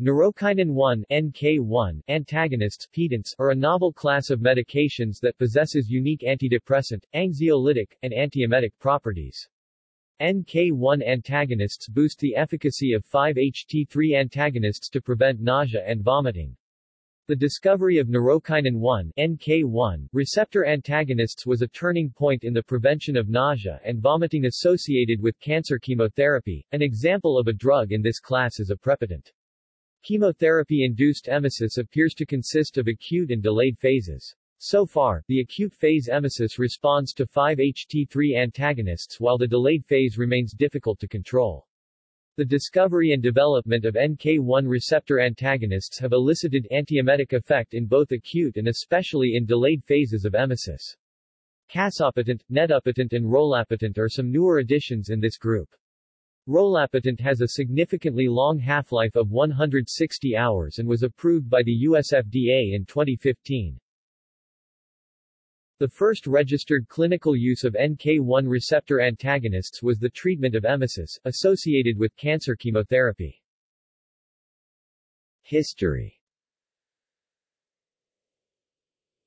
Neurokinin-1 NK1 antagonists pedants are a novel class of medications that possesses unique antidepressant, anxiolytic, and antiemetic properties. NK1 antagonists boost the efficacy of 5-HT3 antagonists to prevent nausea and vomiting. The discovery of neurokinin-1 NK1 receptor antagonists was a turning point in the prevention of nausea and vomiting associated with cancer chemotherapy. An example of a drug in this class is a aprepitant. Chemotherapy-induced emesis appears to consist of acute and delayed phases. So far, the acute phase emesis responds to 5-HT3 antagonists while the delayed phase remains difficult to control. The discovery and development of NK1 receptor antagonists have elicited antiemetic effect in both acute and especially in delayed phases of emesis. Casopitant, netapitant and rolapitant are some newer additions in this group. Rolapitant has a significantly long half-life of 160 hours and was approved by the US FDA in 2015. The first registered clinical use of NK1 receptor antagonists was the treatment of emesis, associated with cancer chemotherapy. History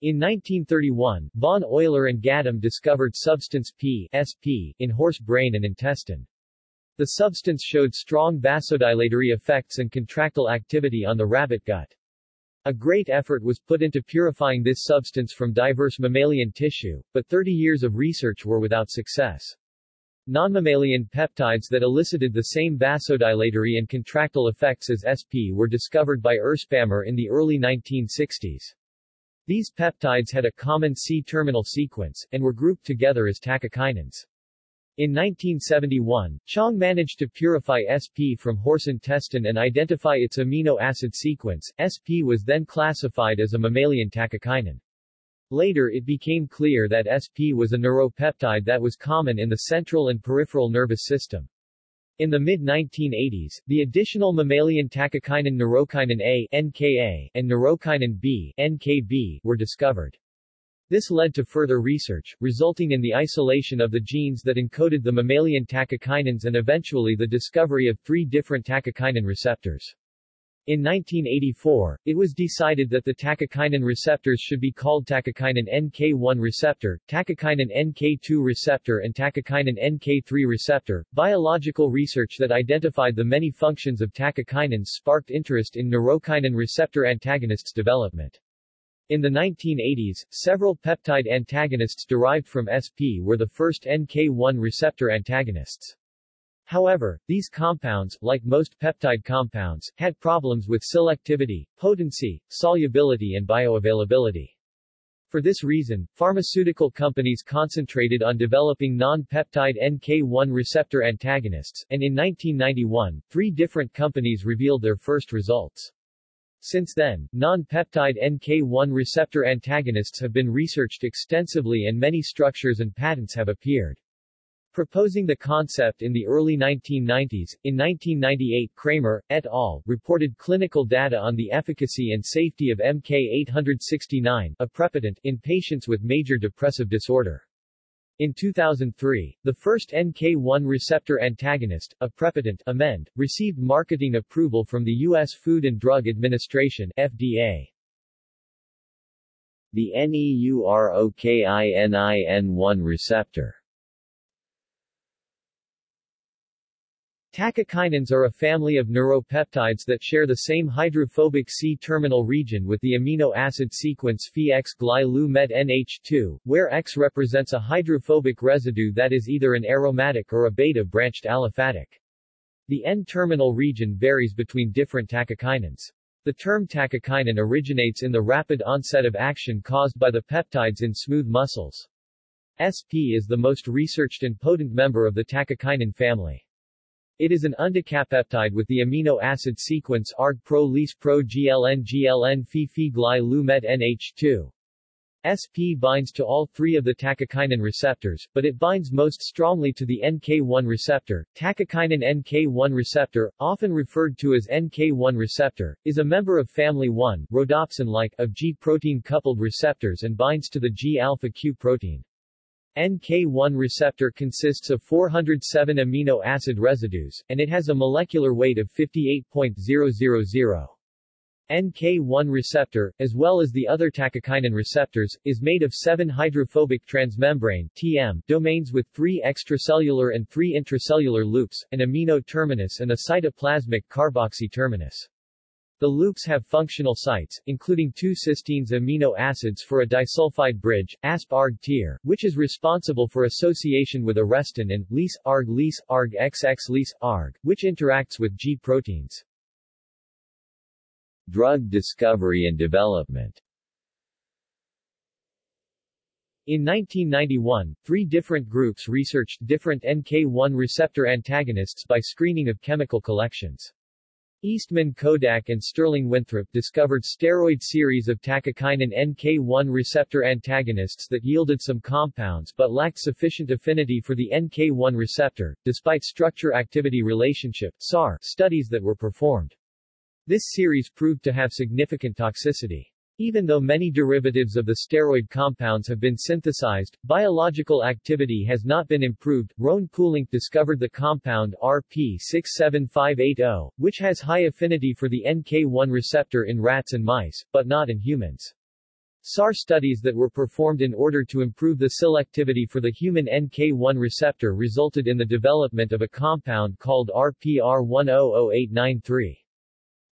In 1931, von Euler and Gadam discovered substance P, SP in horse brain and intestine. The substance showed strong vasodilatory effects and contractile activity on the rabbit gut. A great effort was put into purifying this substance from diverse mammalian tissue, but 30 years of research were without success. Non-mammalian peptides that elicited the same vasodilatory and contractile effects as SP were discovered by Erspamer in the early 1960s. These peptides had a common C-terminal sequence, and were grouped together as tachykinins. In 1971, Chang managed to purify SP from horse intestine and identify its amino acid sequence. SP was then classified as a mammalian tachykinin. Later it became clear that SP was a neuropeptide that was common in the central and peripheral nervous system. In the mid-1980s, the additional mammalian tachykinin neurokinin A NKA and neurokinin B NKB were discovered. This led to further research, resulting in the isolation of the genes that encoded the mammalian tachykinins and eventually the discovery of three different tachykinin receptors. In 1984, it was decided that the tachykinin receptors should be called tachykinin NK1 receptor, tachykinin NK2 receptor and tachykinin NK3 receptor. Biological research that identified the many functions of tachykinins sparked interest in neurokinin receptor antagonists development. In the 1980s, several peptide antagonists derived from SP were the first NK1 receptor antagonists. However, these compounds, like most peptide compounds, had problems with selectivity, potency, solubility and bioavailability. For this reason, pharmaceutical companies concentrated on developing non-peptide NK1 receptor antagonists, and in 1991, three different companies revealed their first results. Since then, non-peptide NK1 receptor antagonists have been researched extensively and many structures and patents have appeared. Proposing the concept in the early 1990s, in 1998 Kramer, et al., reported clinical data on the efficacy and safety of MK869 a aprepitant in patients with major depressive disorder. In 2003, the first NK1 receptor antagonist, aprepitant amend, received marketing approval from the U.S. Food and Drug Administration FDA. The NEUROKININ1 receptor Tachykinins are a family of neuropeptides that share the same hydrophobic C-terminal region with the amino acid sequence Phi-X gly-Lu-Met NH2, where X represents a hydrophobic residue that is either an aromatic or a beta-branched aliphatic. The N-terminal region varies between different tachykinins. The term tachykinin originates in the rapid onset of action caused by the peptides in smooth muscles. SP is the most researched and potent member of the tachykinin family. It is an undecapeptide with the amino acid sequence ARG pro lis pro GLN GLN Phi Phi Gly Lu-Met NH2. SP binds to all three of the tachykinin receptors, but it binds most strongly to the NK1 receptor. Tachykinin NK1 receptor, often referred to as NK1 receptor, is a member of family 1, rhodopsin-like, of G protein-coupled receptors and binds to the G-alpha Q protein. NK1 receptor consists of 407 amino acid residues, and it has a molecular weight of 58.000. NK1 receptor, as well as the other tachykinin receptors, is made of seven hydrophobic transmembrane TM domains with three extracellular and three intracellular loops, an amino terminus and a cytoplasmic carboxy terminus. The loops have functional sites, including two cysteines amino acids for a disulfide bridge, ASP-ARG tier, which is responsible for association with arrestin and XX LIS-ARG, which interacts with G proteins. Drug discovery and development in 1991, three different groups researched different NK1 receptor antagonists by screening of chemical collections. Eastman Kodak and Sterling Winthrop discovered steroid series of tachykinin NK1 receptor antagonists that yielded some compounds but lacked sufficient affinity for the NK1 receptor, despite structure-activity relationship SAR studies that were performed. This series proved to have significant toxicity. Even though many derivatives of the steroid compounds have been synthesized, biological activity has not been improved. Roan Pulink discovered the compound RP67580, which has high affinity for the NK1 receptor in rats and mice, but not in humans. SAR studies that were performed in order to improve the selectivity for the human NK1 receptor resulted in the development of a compound called RPR100893.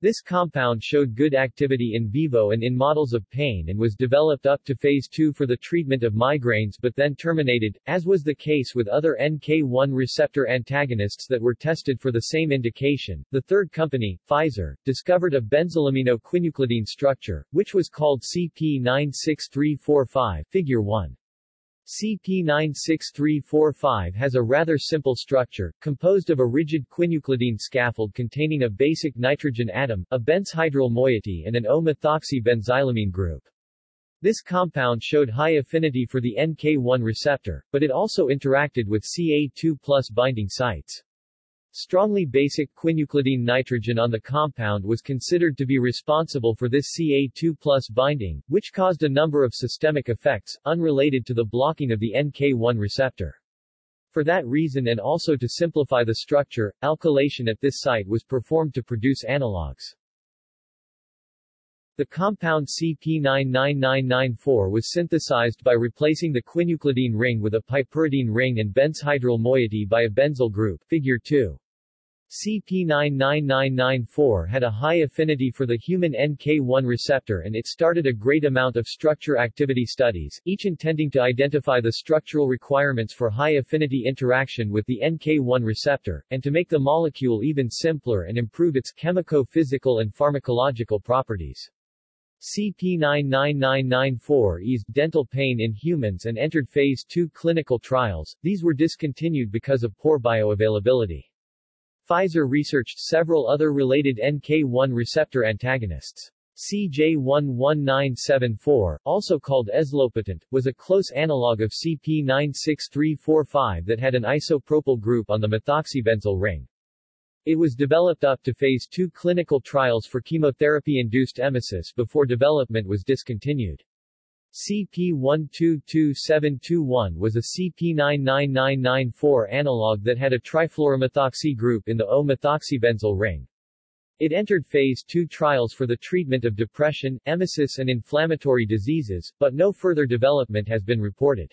This compound showed good activity in vivo and in models of pain and was developed up to phase 2 for the treatment of migraines but then terminated, as was the case with other NK1 receptor antagonists that were tested for the same indication. The third company, Pfizer, discovered a benzylaminoquineuclidine structure, which was called CP96345, figure 1. CP96345 has a rather simple structure, composed of a rigid quineuclidine scaffold containing a basic nitrogen atom, a benzhydryl moiety and an O-methoxy-benzylamine group. This compound showed high affinity for the NK1 receptor, but it also interacted with Ca2 binding sites. Strongly basic quineuclidine nitrogen on the compound was considered to be responsible for this Ca2 binding, which caused a number of systemic effects, unrelated to the blocking of the NK1 receptor. For that reason and also to simplify the structure, alkylation at this site was performed to produce analogs. The compound CP99994 was synthesized by replacing the quineuclidine ring with a piperidine ring and benzhydryl moiety by a benzyl group, figure 2. CP99994 had a high affinity for the human NK1 receptor and it started a great amount of structure-activity studies, each intending to identify the structural requirements for high-affinity interaction with the NK1 receptor, and to make the molecule even simpler and improve its chemico-physical and pharmacological properties. CP99994 eased dental pain in humans and entered Phase 2 clinical trials, these were discontinued because of poor bioavailability. Pfizer researched several other related NK1 receptor antagonists. CJ11974, also called eslopatent, was a close analog of CP96345 that had an isopropyl group on the methoxybenzyl ring. It was developed up to phase 2 clinical trials for chemotherapy-induced emesis before development was discontinued. CP122721 was a CP99994 analog that had a trifluoromethoxy group in the O-methoxybenzyl ring. It entered phase 2 trials for the treatment of depression, emesis and inflammatory diseases, but no further development has been reported.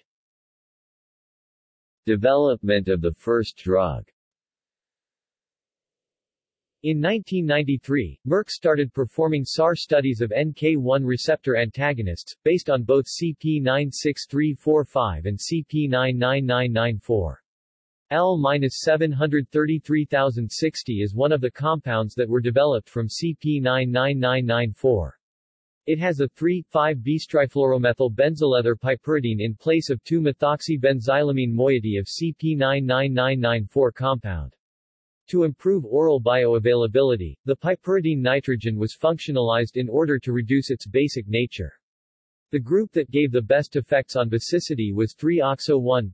Development of the first drug in 1993, Merck started performing SAR studies of NK1 receptor antagonists, based on both CP96345 and CP99994. L-733060 is one of the compounds that were developed from CP99994. It has a 3,5-bistrifluoromethyl benzolether piperidine in place of 2-methoxybenzylamine moiety of CP99994 compound. To improve oral bioavailability, the piperidine nitrogen was functionalized in order to reduce its basic nature. The group that gave the best effects on basicity was 3-oxo-1,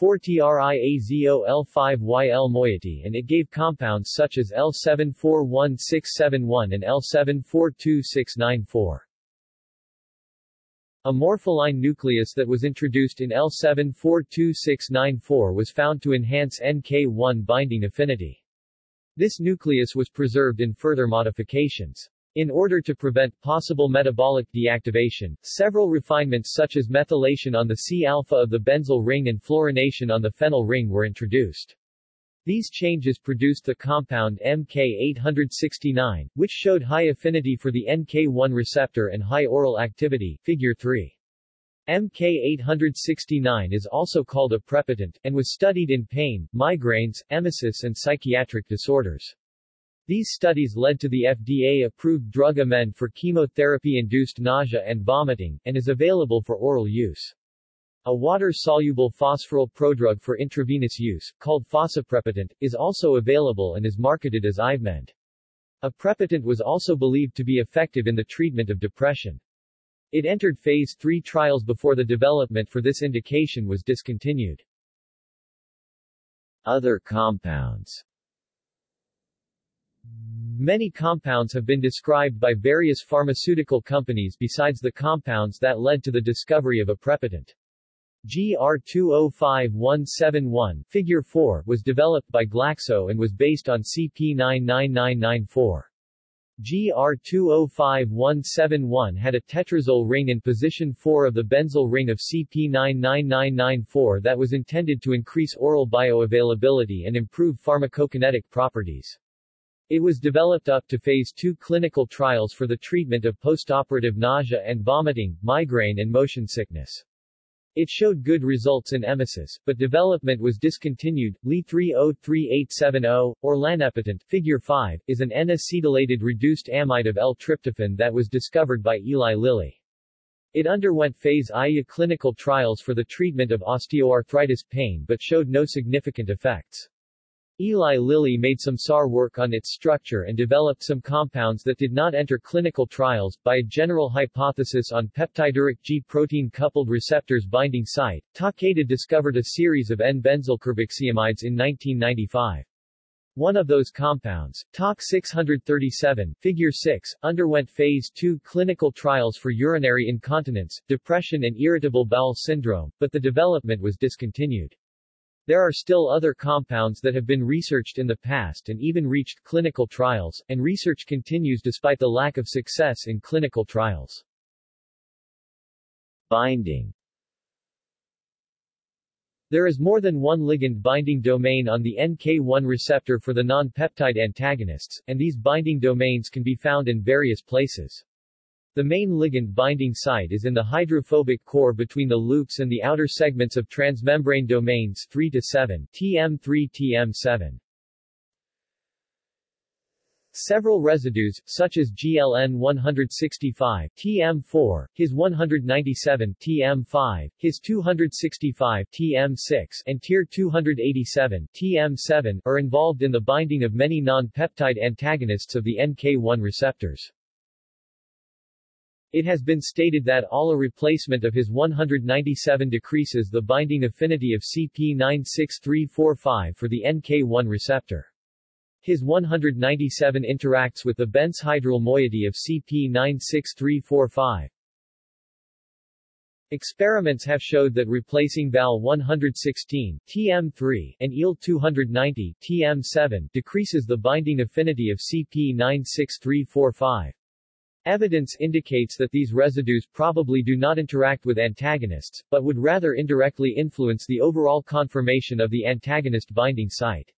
4-triazo-L5-YL moiety and it gave compounds such as L741671 and L742694. A morpholine nucleus that was introduced in L742694 was found to enhance NK1 binding affinity. This nucleus was preserved in further modifications. In order to prevent possible metabolic deactivation, several refinements such as methylation on the C-alpha of the benzyl ring and fluorination on the phenyl ring were introduced. These changes produced the compound MK869, which showed high affinity for the NK1 receptor and high oral activity, figure 3. MK869 is also called aprepitant, and was studied in pain, migraines, emesis and psychiatric disorders. These studies led to the FDA-approved drug amend for chemotherapy-induced nausea and vomiting, and is available for oral use. A water-soluble phosphoryl prodrug for intravenous use, called fosaprepitant, is also available and is marketed as Ivemend. Aprepitant was also believed to be effective in the treatment of depression. It entered Phase 3 trials before the development for this indication was discontinued. Other compounds Many compounds have been described by various pharmaceutical companies besides the compounds that led to the discovery of a aprepitant. GR205171, Figure 4, was developed by Glaxo and was based on CP99994. GR205171 had a tetrazole ring in position 4 of the benzyl ring of CP99994 that was intended to increase oral bioavailability and improve pharmacokinetic properties. It was developed up to phase 2 clinical trials for the treatment of postoperative nausea and vomiting, migraine and motion sickness. It showed good results in emesis, but development was discontinued. Li303870, or lanepitant, figure 5, is an N-acetylated reduced amide of L-tryptophan that was discovered by Eli Lilly. It underwent phase IA clinical trials for the treatment of osteoarthritis pain but showed no significant effects. Eli Lilly made some SAR work on its structure and developed some compounds that did not enter clinical trials. By a general hypothesis on peptiduric G-protein coupled receptors binding site, Takeda discovered a series of N-benzylcarboxyamides in 1995. One of those compounds, TOC 637, figure 6, underwent phase 2 clinical trials for urinary incontinence, depression and irritable bowel syndrome, but the development was discontinued. There are still other compounds that have been researched in the past and even reached clinical trials, and research continues despite the lack of success in clinical trials. Binding There is more than one ligand binding domain on the NK1 receptor for the non-peptide antagonists, and these binding domains can be found in various places. The main ligand binding site is in the hydrophobic core between the loops and the outer segments of transmembrane domains 3 to 7, TM3-TM7. Several residues, such as GLN 165 TM4, His 197 TM5, His 265 TM6, and TIR 287 TM7, are involved in the binding of many non-peptide antagonists of the NK1 receptors. It has been stated that ALA replacement of his 197 decreases the binding affinity of CP96345 for the NK1 receptor. His 197 interacts with the benzhydryl moiety of CP96345. Experiments have showed that replacing Val 116 TM3 and EL 290 TM7 decreases the binding affinity of CP96345. Evidence indicates that these residues probably do not interact with antagonists, but would rather indirectly influence the overall conformation of the antagonist binding site.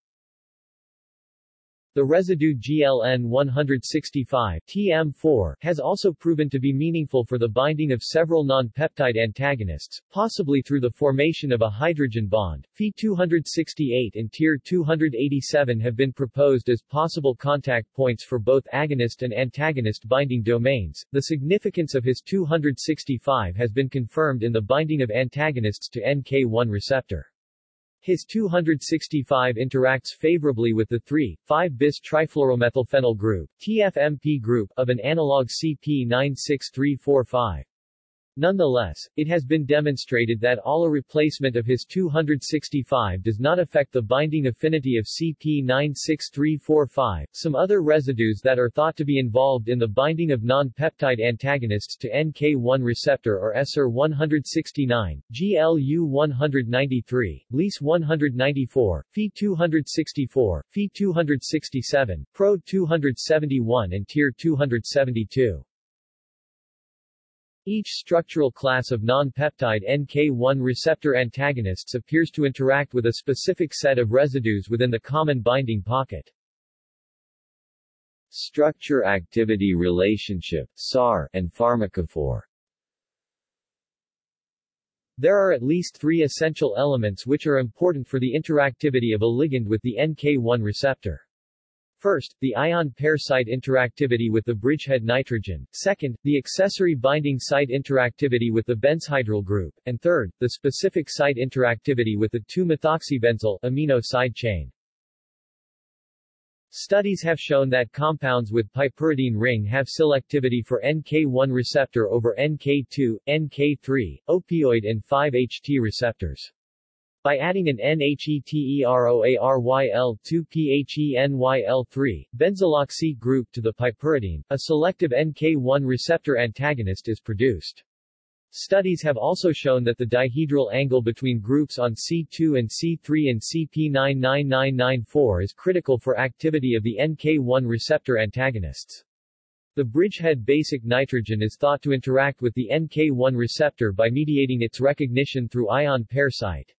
The residue GLN-165 TM4 has also proven to be meaningful for the binding of several non-peptide antagonists, possibly through the formation of a hydrogen bond. Phe-268 and TIR-287 have been proposed as possible contact points for both agonist and antagonist binding domains. The significance of his 265 has been confirmed in the binding of antagonists to NK1 receptor. His 265 interacts favorably with the 3,5-bis trifluoromethylphenyl group TFMP group of an analog CP96345. Nonetheless, it has been demonstrated that ALA replacement of His 265 does not affect the binding affinity of CP96345. Some other residues that are thought to be involved in the binding of non-peptide antagonists to NK1 receptor are SR169, GLU193, LIS194, Phe264, Phe267, Pro271 and TIR272. Each structural class of non-peptide NK1 receptor antagonists appears to interact with a specific set of residues within the common binding pocket. Structure-activity relationship SAR, and pharmacophore There are at least three essential elements which are important for the interactivity of a ligand with the NK1 receptor. First, the ion pair site interactivity with the bridgehead nitrogen, second, the accessory binding site interactivity with the benzhydryl group, and third, the specific site interactivity with the 2-methoxybenzyl amino side chain. Studies have shown that compounds with piperidine ring have selectivity for NK1 receptor over NK2, NK3, opioid and 5-HT receptors. By adding an NHETEROARYL2-PHENYL3, benzyloxy group to the piperidine, a selective NK1 receptor antagonist is produced. Studies have also shown that the dihedral angle between groups on C2 and C3 and CP99994 is critical for activity of the NK1 receptor antagonists. The bridgehead basic nitrogen is thought to interact with the NK1 receptor by mediating its recognition through ion pair site.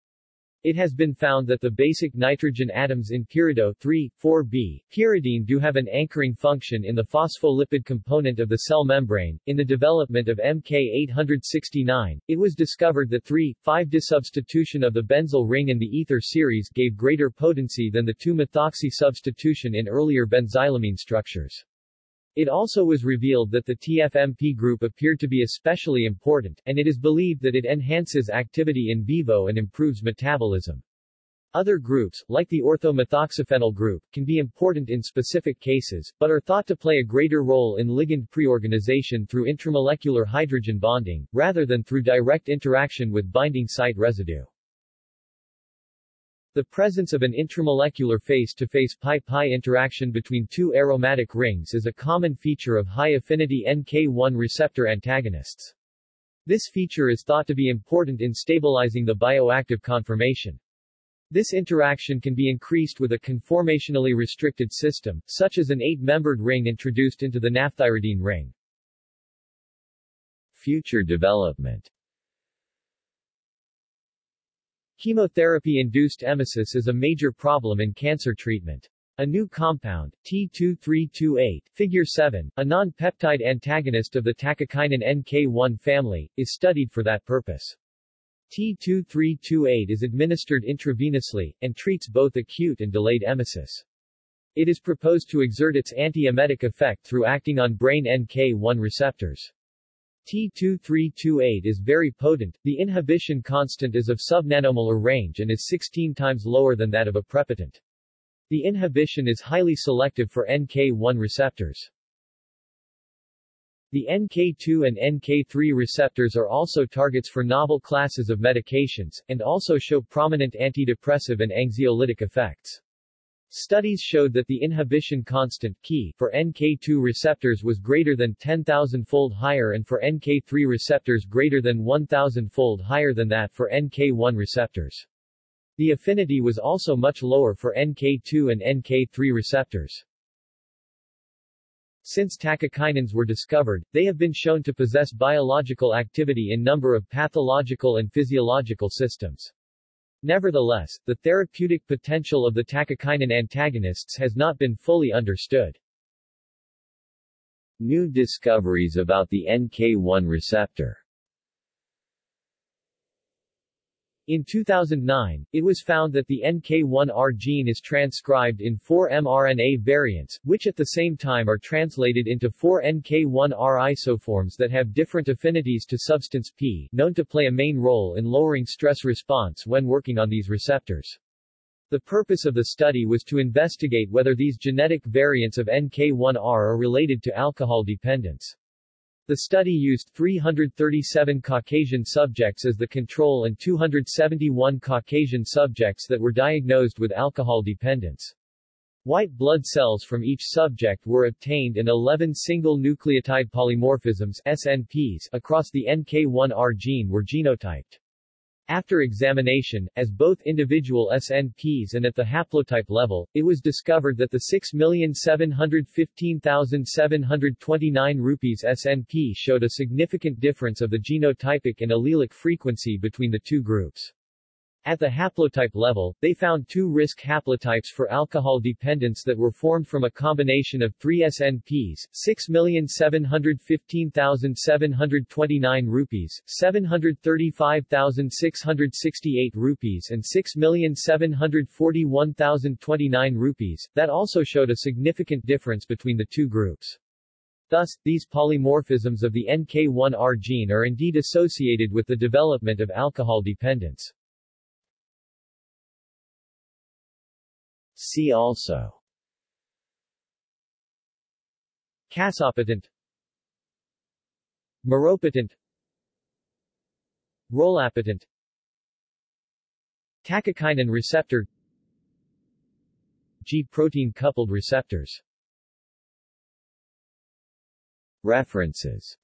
It has been found that the basic nitrogen atoms in pyrido 3, 4b, pyridine do have an anchoring function in the phospholipid component of the cell membrane. In the development of MK869, it was discovered that 3, 5 disubstitution of the benzyl ring in the ether series gave greater potency than the 2-methoxy substitution in earlier benzylamine structures. It also was revealed that the TFMP group appeared to be especially important, and it is believed that it enhances activity in vivo and improves metabolism. Other groups, like the orthomethoxyphenyl group, can be important in specific cases, but are thought to play a greater role in ligand preorganization through intramolecular hydrogen bonding, rather than through direct interaction with binding site residue. The presence of an intramolecular face-to-face pi-pi interaction between two aromatic rings is a common feature of high-affinity NK1 receptor antagonists. This feature is thought to be important in stabilizing the bioactive conformation. This interaction can be increased with a conformationally restricted system, such as an eight-membered ring introduced into the naphthyridine ring. Future development Chemotherapy-induced emesis is a major problem in cancer treatment. A new compound, T2328, figure 7, a non-peptide antagonist of the tachykinin NK1 family, is studied for that purpose. T2328 is administered intravenously, and treats both acute and delayed emesis. It is proposed to exert its antiemetic effect through acting on brain NK1 receptors. T2328 is very potent, the inhibition constant is of sub-nanomolar range and is 16 times lower than that of a aprepitant. The inhibition is highly selective for NK1 receptors. The NK2 and NK3 receptors are also targets for novel classes of medications, and also show prominent antidepressive and anxiolytic effects. Studies showed that the inhibition constant key for NK2 receptors was greater than 10,000-fold higher and for NK3 receptors greater than 1,000-fold higher than that for NK1 receptors. The affinity was also much lower for NK2 and NK3 receptors. Since tachokinins were discovered, they have been shown to possess biological activity in number of pathological and physiological systems. Nevertheless, the therapeutic potential of the tachykinin antagonists has not been fully understood. New discoveries about the NK1 receptor In 2009, it was found that the NK1R gene is transcribed in four mRNA variants, which at the same time are translated into four NK1R isoforms that have different affinities to substance P, known to play a main role in lowering stress response when working on these receptors. The purpose of the study was to investigate whether these genetic variants of NK1R are related to alcohol dependence. The study used 337 Caucasian subjects as the control and 271 Caucasian subjects that were diagnosed with alcohol dependence. White blood cells from each subject were obtained in 11 single nucleotide polymorphisms SNPs across the NK1R gene were genotyped. After examination, as both individual SNPs and at the haplotype level, it was discovered that the 6,715,729 rupees SNP showed a significant difference of the genotypic and allelic frequency between the two groups. At the haplotype level, they found two risk haplotypes for alcohol dependence that were formed from a combination of three SNPs, 6,715,729 rupees, 735,668 rupees and 6,741,029 rupees, that also showed a significant difference between the two groups. Thus, these polymorphisms of the NK1R gene are indeed associated with the development of alcohol dependence. See also. Cassopatent Meropitant Rolapitant Tachykinin receptor. G-protein coupled receptors. References